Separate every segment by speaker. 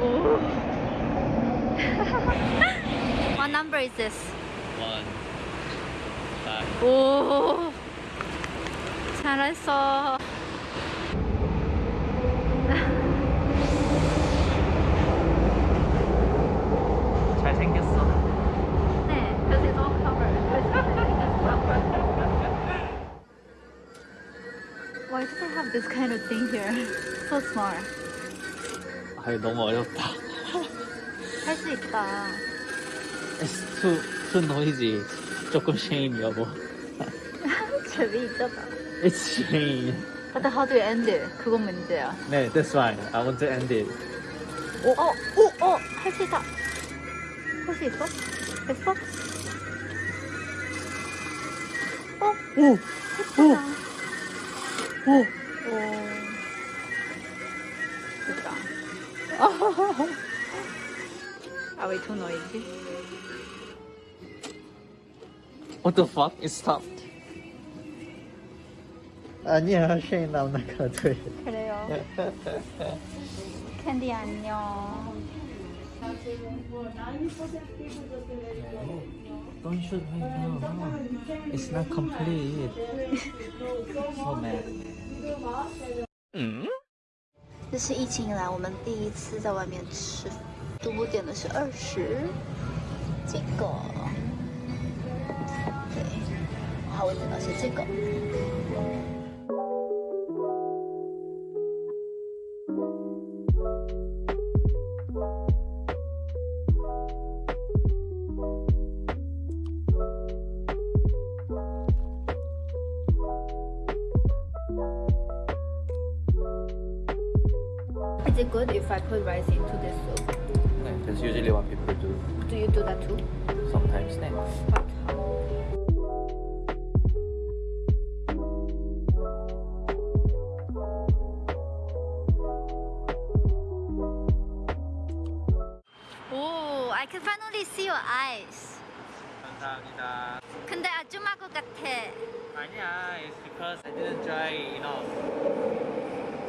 Speaker 1: what number is this?
Speaker 2: One. Five.
Speaker 1: Oh, 잘했어.
Speaker 2: 잘생겼어.
Speaker 1: 네, 그래서 너무 Why do they have this kind of thing here? So smart.
Speaker 2: 아니 너무 어렵다
Speaker 1: 할 수 있다
Speaker 2: S2 2 노이지 조금 shame 여보
Speaker 1: 재미있잖아
Speaker 2: It's shame
Speaker 1: But how do you end it? 그건 문제야
Speaker 2: 네 that's right I want to end it
Speaker 1: 오, 어, 오, 어, 할수 있다 할 수 있어? 됐어? 어?
Speaker 2: 오, 오,
Speaker 1: 오, 오. 아왜 too noisy.
Speaker 2: What the fuck? It stopped. 아니야, 쉐인 나오는 거 같아.
Speaker 1: 그래요. 캔디 안녕.
Speaker 2: Don't shoot me. No, Come It's not complete. so mad. Hmm?
Speaker 1: 这是疫情以来我们第一次在外面吃。主播点的是二十，这个，对，好，我点的是这个。it good if I put rice into this soup?
Speaker 2: No, that's usually what people do.
Speaker 1: Do you do that too?
Speaker 2: Sometimes snacks.
Speaker 1: But I can finally see your eyes.
Speaker 2: 감사합니다.
Speaker 1: 근데 아줌마 것 같아.
Speaker 2: 아니야, it's because I didn't dry enough.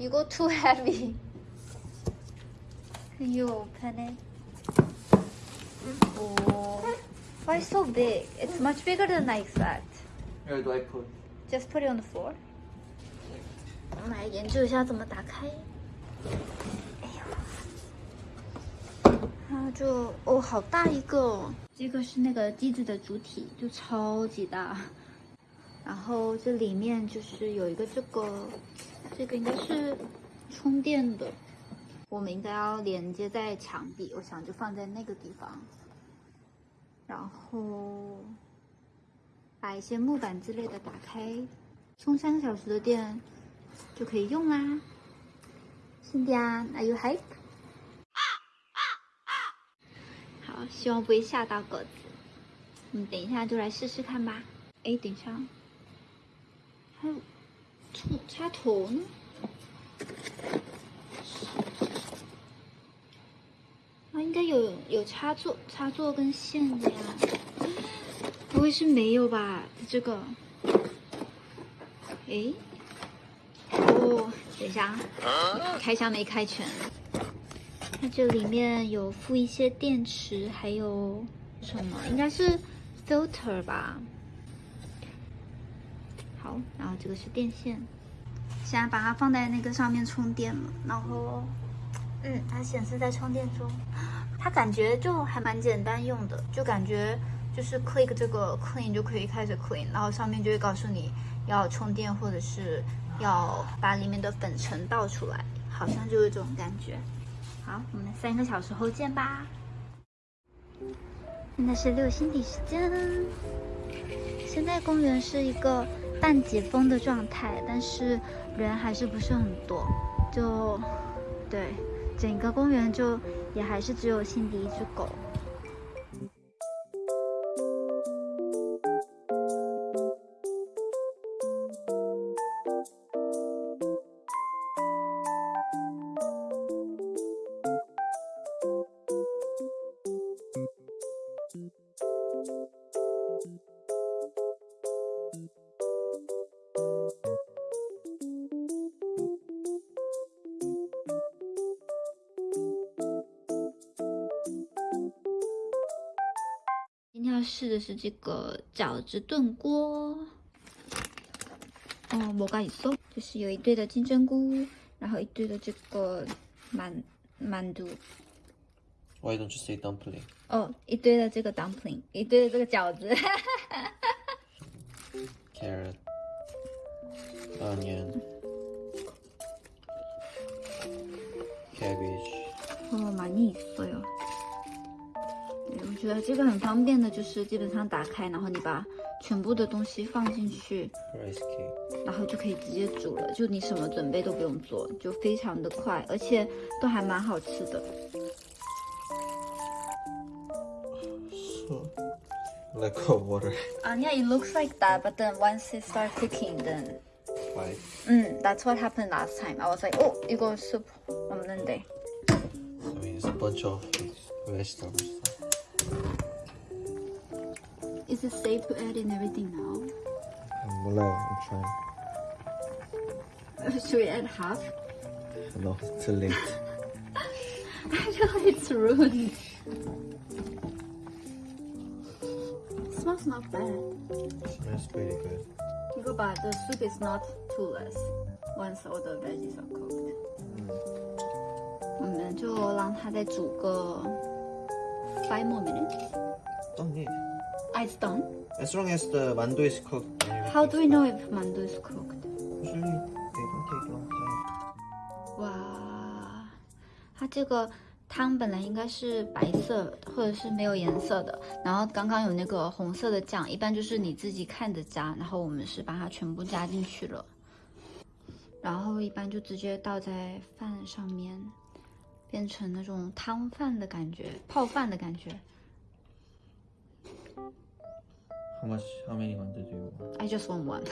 Speaker 2: You
Speaker 1: go too heavy. you open it. Oh, why so big? It's much bigger than I expect.
Speaker 2: Where do I put?
Speaker 1: Just put it on the floor. 我来研究一下怎么打开。哎呦，然后就哦，好大一个、哦。这个是那个机子的主体，就超级大。然后这里面就是有一个这个这个应该是充电的，我们应该要连接在墙壁，我想就放在那个地方，然后把一些木板之类的打开，充三个小时的电就可以用啦。兄弟啊，Are you hyp？好，希望不会吓到狗子。我们等一下就来试试看吧。哎，等一下，还有。插头呢？那应该有有插座、插座跟线的呀。不会是没有吧？这个？诶？哦，等一下，开箱没开全。它这里面有附一些电池，还有什么？应该是 filter 吧。好，然后这个是电线。现在把它放在那个上面充电了，然后，嗯，它显示在充电中。它感觉就还蛮简单用的，就感觉就是 click 这个 clean 就可以开始 clean，然后上面就会告诉你要充电，或者是要把里面的粉尘倒出来，好像就是这种感觉。好，我们三个小时后见吧。现在是六星的时间。现在公园是一个。半解封的状态，但是人还是不是很多，就对整个公园就也还是只有心底一只狗。试的是这个饺子炖锅，哦，没搞错，就是有一堆的金针菇，然后一堆的这个满满足。
Speaker 2: Why don't you say dumpling？
Speaker 1: 哦，一堆的这个 dumpling，一堆的这个饺子。
Speaker 2: Carrot, onion, cabbage.
Speaker 1: 哦，많이있어요觉得这个很方便的，就是基本上打开，然后你把全部的东西放进去，然后就可以直接煮了，就你什么准备都不用做，就非常的快，而且都还蛮好吃的。
Speaker 2: 是 l e cold water.
Speaker 1: Ah, yeah, it looks like that, but then once it start s cooking, then
Speaker 2: why?
Speaker 1: Hmm, that's what happened last time. I was like, oh, you got soup on Monday.
Speaker 2: I mean, i t s a b u n c h off the rest of it.
Speaker 1: Is it safe to add in everything now?
Speaker 2: I'm 몰라요. I'm trying.
Speaker 1: Should we add half?
Speaker 2: No, it's too late.
Speaker 1: I know it's ruined. It smells not bad.
Speaker 2: It smells pretty good.
Speaker 1: Go, 봐, the soup is not too less once all the veggies are cooked. Mm. Mm, 我们就让它再煮个 five more minutes.
Speaker 2: Don't need.
Speaker 1: It's done.
Speaker 2: As long as the mandu is cooked.
Speaker 1: How do we know if mandu is cooked?
Speaker 2: Usually, they don't take long time.
Speaker 1: Wow, 它这个汤本来应该是白色或者是没有颜色的，然后刚刚有那个红色的酱，一般就是你自己看着加，然后我们是把它全部加进去了，然后一般就直接倒在饭上面，变成那种汤饭的感觉，泡饭的感觉。
Speaker 2: How much, how many ones do you want?
Speaker 1: I just want one.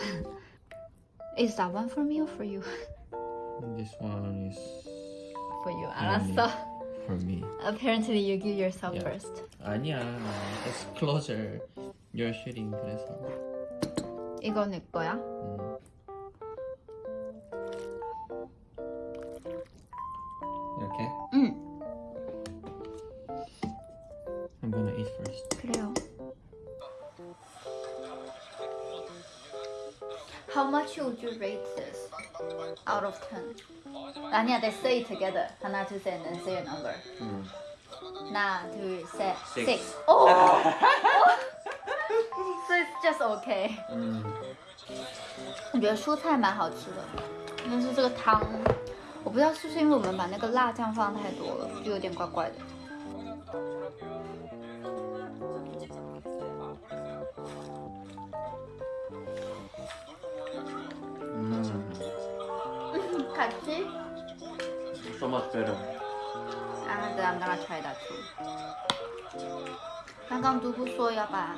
Speaker 1: is that one for me or for you?
Speaker 2: This one is...
Speaker 1: For you, 알았어.
Speaker 2: For me.
Speaker 1: Apparently you give yourself
Speaker 2: yeah.
Speaker 1: first.
Speaker 2: 아니야, it's closer. You're shooting, 그래서.
Speaker 1: 이거 내
Speaker 2: 음. 이렇게?
Speaker 1: 응.
Speaker 2: I'm gonna eat first.
Speaker 1: 그래요. How much would you rate this out of 10? Uh, yeah, they say it together. Hannah to say and then say a number. Mm. Nah, two, say
Speaker 2: six.
Speaker 1: six. Oh! so it's just okay.
Speaker 2: 嗯，
Speaker 1: 我觉得蔬菜蛮好吃的，但是这个汤，我不知道是不是因为我们把那个辣酱放太多了，就有点怪怪的。actually.
Speaker 2: so much better.
Speaker 1: And I'm gonna try that too. 刚刚独孤说要把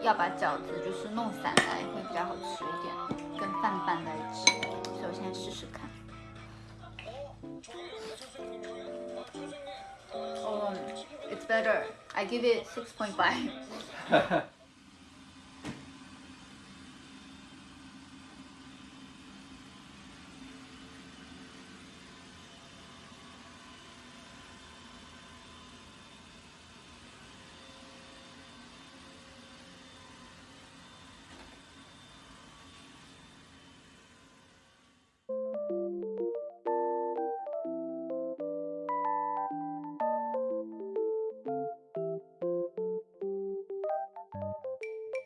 Speaker 1: 要把饺子就是弄散来会比较好吃一点，跟饭拌在一起，所以我现在试试看。Oh, it's better. I give it six point five.